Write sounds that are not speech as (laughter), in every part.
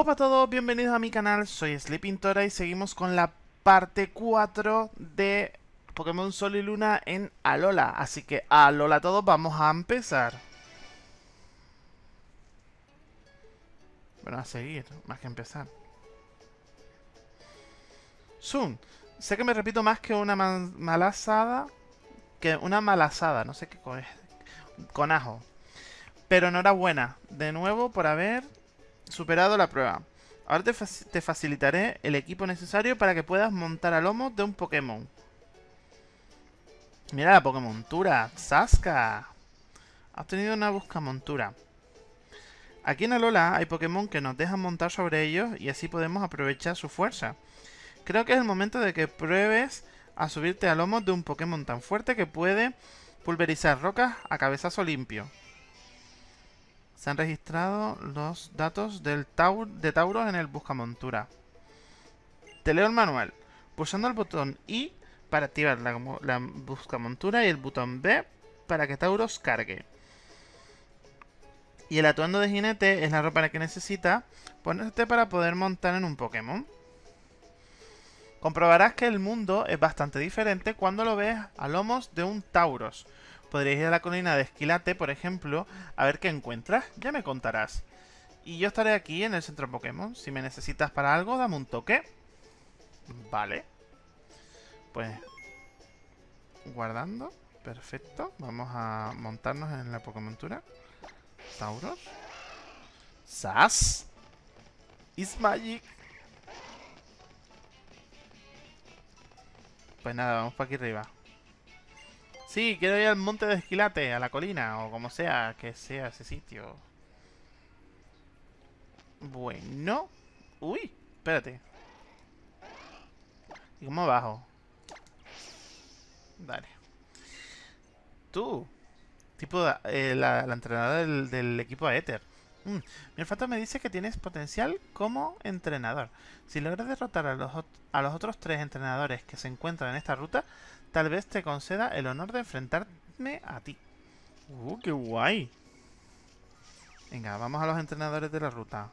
Hola a todos, bienvenidos a mi canal, soy Sleepintora y seguimos con la parte 4 de Pokémon Sol y Luna en Alola. Así que Alola a todos, vamos a empezar. Bueno, a seguir, más que empezar. Zoom. Sé que me repito más que una malasada. Que una malasada, no sé qué es. Con ajo. Pero enhorabuena, de nuevo por haber superado la prueba. Ahora te, te, facilitaré el equipo necesario para que puedas montar a lomo de un Pokémon. Mira la Pokémontura, Saska. Has tenido una busca montura. Aquí en Alola hay Pokémon que nos dejan montar sobre ellos y así podemos aprovechar su fuerza. Creo que es el momento de que pruebes a subirte a lomo de un Pokémon tan fuerte que puede pulverizar rocas a cabezazo limpio. Se han registrado los datos del de Tauros en el Buscamontura. Te leo el manual. Pulsando el botón I para activar la, la Buscamontura y el botón B para que Tauros cargue. Y el atuendo de jinete es la ropa que necesita ponerte para poder montar en un Pokémon. Comprobarás que el mundo es bastante diferente cuando lo ves a lomos de un Tauros. Podrías ir a la colina de Esquilate, por ejemplo, a ver qué encuentras. Ya me contarás. Y yo estaré aquí en el centro Pokémon. Si me necesitas para algo, dame un toque. Vale. Pues... Guardando. Perfecto. Vamos a montarnos en la Pokémontura. Tauros. Sas. Is Magic. Pues nada, vamos para aquí arriba. Sí, quiero ir al monte de Esquilate, a la colina, o como sea que sea ese sitio. Bueno. Uy, espérate. ¿Y cómo bajo? Dale. Tú. Tipo eh, la, entrenadora del, equipo Ether. Mm, mi olfato me dice que tienes potencial como entrenador. Si logras derrotar a los, a los otros tres entrenadores que se encuentran en esta ruta, tal vez te conceda el honor de enfrentarme a ti. ¡Uh, qué guay! Venga, vamos a los entrenadores de la ruta.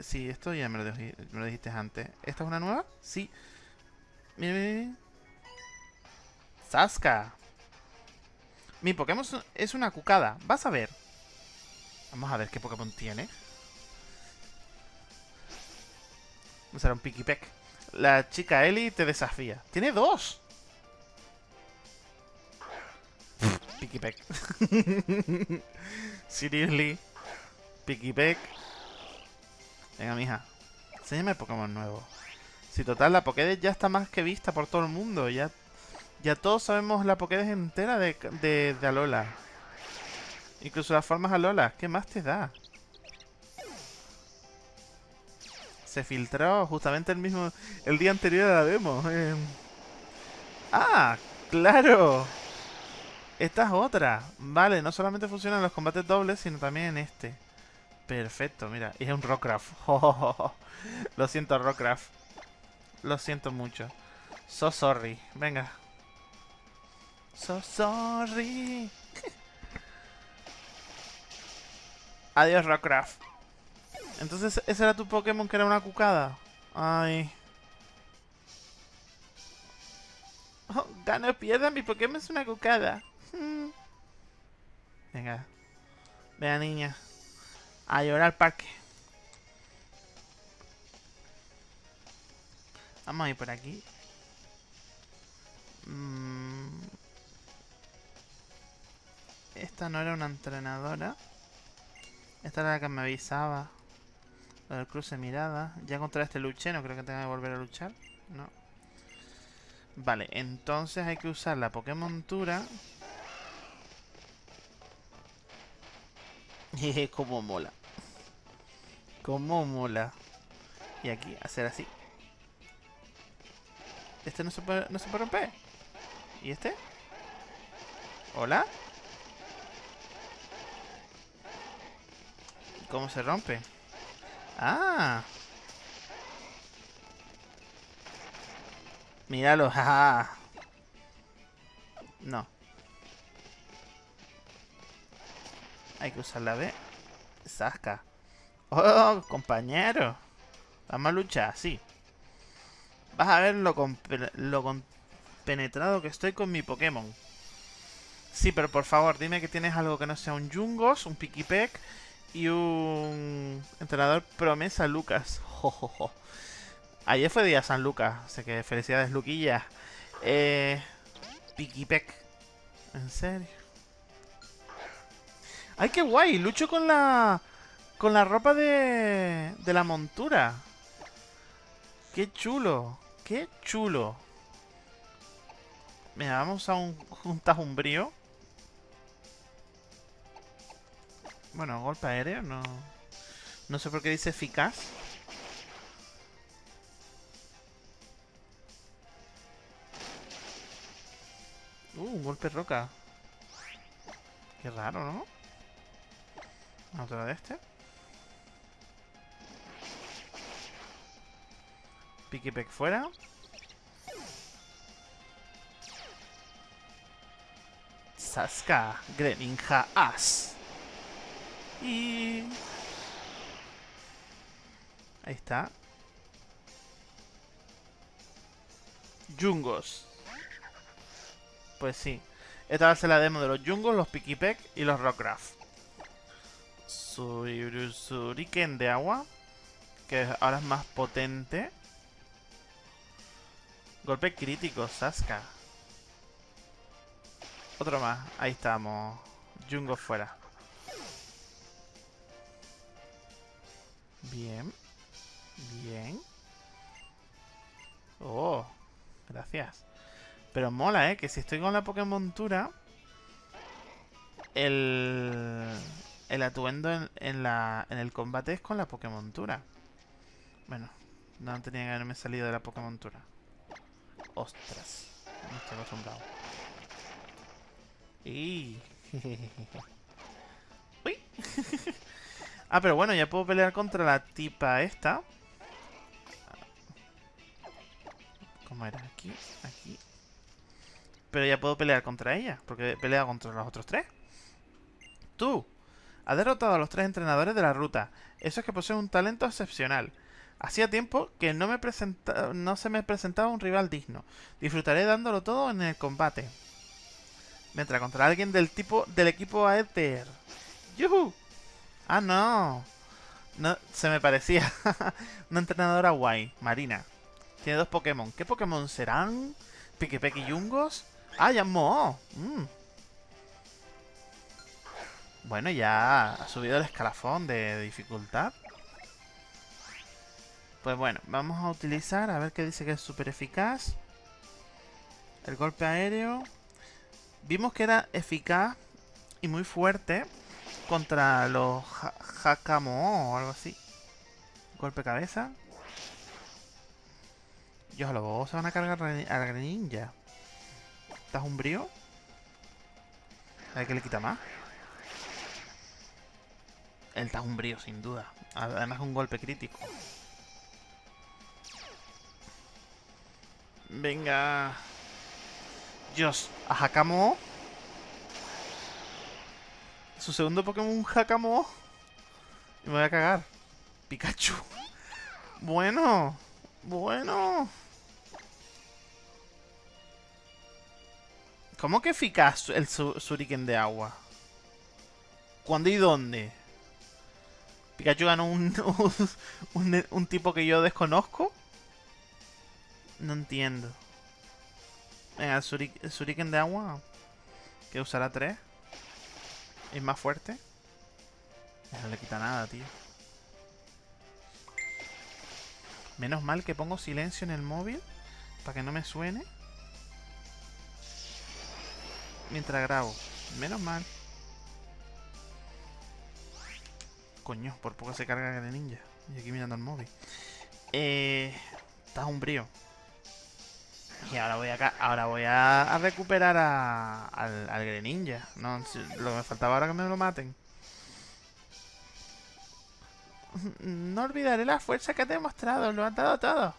Sí, esto ya me lo, dijiste antes. ¿Esta es una nueva? Sí. Mira, mira, ¡Saska! Mi Pokémon es una cucada. Vas a ver. Vamos a ver qué Pokémon tiene. Será un Pikipek la chica Ellie te desafía. ¡Tiene dos! Pikipek. Seriously. (laughs) Pikipek. Venga, mija. Enséñame Pokémon nuevo. Si total, la Pokédex ya está más que vista por todo el mundo. Ya, ya todos sabemos la Pokédex entera de, de Alola. Incluso las formas Alola. ¿Qué más te da? Se filtró justamente el mismo... El día anterior a la demo. Eh. ¡Ah! ¡Claro! Esta es otra. Vale, no solamente funcionan los combates dobles, sino también en este. Perfecto, mira. Y es un Rockcraft. (laughs) Lo siento, Rockcraft. Lo siento mucho. So sorry. Venga. So sorry. (laughs) Adiós, Rockcraft. Entonces, ¿ese era tu Pokémon que era una cucada? Ay. Oh, gana o pierda, mi Pokémon es una cucada. Hmm. Venga. Vea, niña. A llorar al parque. Vamos a ir por aquí. Mm. Esta no era una entrenadora. Esta era la que me avisaba. El cruce mirada. Ya contra este luché, no creo que tenga que volver a luchar. No. Vale, entonces hay que usar la Pokémontura. Jeje, (laughs) como mola. Como mola. Y aquí, hacer así. Este no se puede, no se puede romper. ¿Y este? ¿Hola? ¿Cómo se rompe? Ah. Míralo, (laughs) jaja. No. Hay que usar la B. Saca. Oh, compañero. Vamos a luchar, sí. Vas a ver lo, lo penetrado que estoy con mi Pokémon. Sí, pero por favor, dime que tienes algo que no sea un Jungos, un Pikipek y un entrenador promesa Lucas. Ayer fue día San Lucas, así que felicidades, Luquilla. Eh, Pikipek. ¿En serio? ¡Ay, qué guay! Lucho con la... Con la ropa de... De la montura. ¡Qué chulo! ¡Qué chulo! Mira, vamos a un, un tajumbrío. Bueno, golpe aéreo, no... No sé por qué dice eficaz. Uh, un golpe roca. Qué raro, ¿no? Otra de este. Pikipek fuera. Saska, Greninja As. Y... Ahí está. Jungos. Pues sí. Esta va a ser la demo de los Jungos, los Pikipek y los Rockcraft. Suriken de agua. Que ahora es más potente. Golpe crítico, Saska. Otro más. Ahí estamos. Jungo fuera. Bien. Bien. Oh, gracias. Pero mola, ¿eh? Que si estoy con la Pokémon montura... El... El atuendo en, la, en el combate es con la Pokémon montura. Bueno, no tenía que haberme salido de la Pokémon montura. Ostras. No estoy acostumbrado. Y... (laughs) Uy. (laughs) ah, pero bueno, ya puedo pelear contra la tipa esta. ¿Cómo era? Aquí, aquí. Pero ya puedo pelear contra ella, porque he peleado contra los otros tres. Tú, has derrotado a los tres entrenadores de la ruta. Eso es que posee un talento excepcional. Hacía tiempo que no, me no se me presentaba un rival digno. Disfrutaré dándolo todo en el combate. Mientras contra alguien del tipo del equipo Aether. ¡Yuhu! Ah, no. No, se me parecía. (laughs) Una entrenadora guay, Marina. Tiene dos Pokémon. ¿Qué Pokémon serán? ¿Pikipek y Yungos? Ah, ya mm. Bueno, ya ha subido el escalafón de dificultad. Pues bueno, vamos a utilizar, a ver qué dice que es súper eficaz. El golpe aéreo. Vimos que era eficaz y muy fuerte contra los Hakamo o algo así. Golpe cabeza. Dios, los se van a cargar a la ninja. ¿Estás un brío? A ver qué le quita más. El brío, sin duda. Además un golpe crítico. Venga. Dios, a Hakamo. Su segundo Pokémon, un Hakamo. Y me voy a cagar. Pikachu. Bueno. Bueno. ¿Cómo que eficaz el Suriken de agua? ¿Cuándo y dónde? ¿Pikachu ganó (laughs) un, un, un, tipo que yo desconozco? No entiendo. Venga, Suriken de agua. Que usará 3. Es más fuerte. No le quita nada, tío. Menos mal que pongo silencio en el móvil. Para que no me suene mientras grabo. Menos mal. Coño, por poco se carga de ninja. Y aquí mirando el móvil. Eh, está un brío. Y ahora voy a ahora voy a, recuperar al, al Greninja. No, lo que me faltaba ahora que me lo maten. No olvidaré la fuerza que te he mostrado. Lo han dado todo.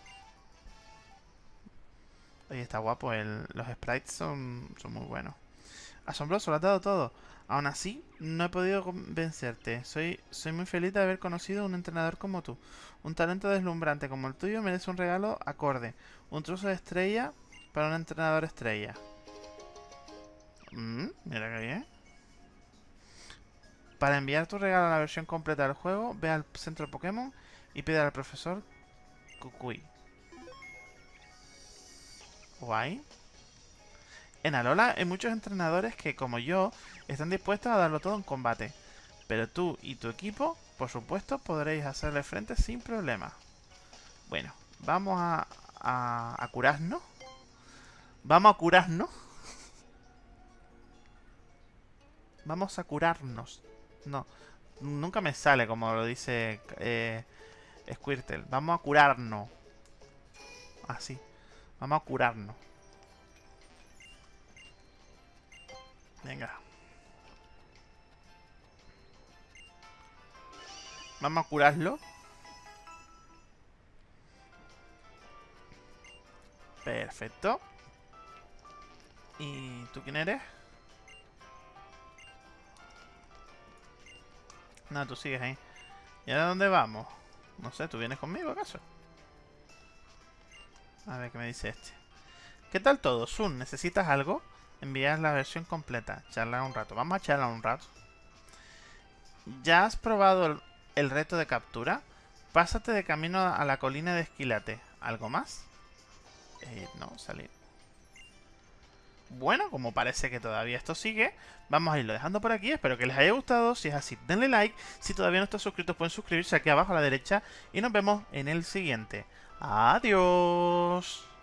Oye, está guapo. los sprites son, son muy buenos. Asombroso, lo has dado todo. Aún así, no he podido convencerte. Soy, soy muy feliz de haber conocido un entrenador como tú. Un talento deslumbrante como el tuyo merece un regalo acorde. Un trozo de estrella para un entrenador estrella. Mm, mira qué bien. Para enviar tu regalo a la versión completa del juego, ve al centro Pokémon y pide al profesor Kukui. Guay. En Alola hay muchos entrenadores que, como yo, están dispuestos a darlo todo en combate. Pero tú y tu equipo, por supuesto, podréis hacerle frente sin problema. Bueno, vamos a, a, curarnos. Vamos a curarnos. Vamos a curarnos. No, nunca me sale como lo dice eh, Squirtle. Vamos a curarnos. Así. Vamos a curarnos. Venga. Vamos a curarlo. Perfecto. ¿Y tú quién eres? No, tú sigues ahí. ¿Y ahora dónde vamos? No sé, ¿tú vienes conmigo acaso? A ver qué me dice este. ¿Qué tal todo? Sun, ¿necesitas algo? Enviar la versión completa. Charlar un rato. Vamos a charlar un rato. ¿Ya has probado el, reto de captura? Pásate de camino a la colina de Esquilate. ¿Algo más? Eh, no, salir. Bueno, como parece que todavía esto sigue, vamos a irlo dejando por aquí. Espero que les haya gustado. Si es así, denle like. Si todavía no están suscritos, pueden suscribirse aquí abajo a la derecha. Y nos vemos en el siguiente. Adiós.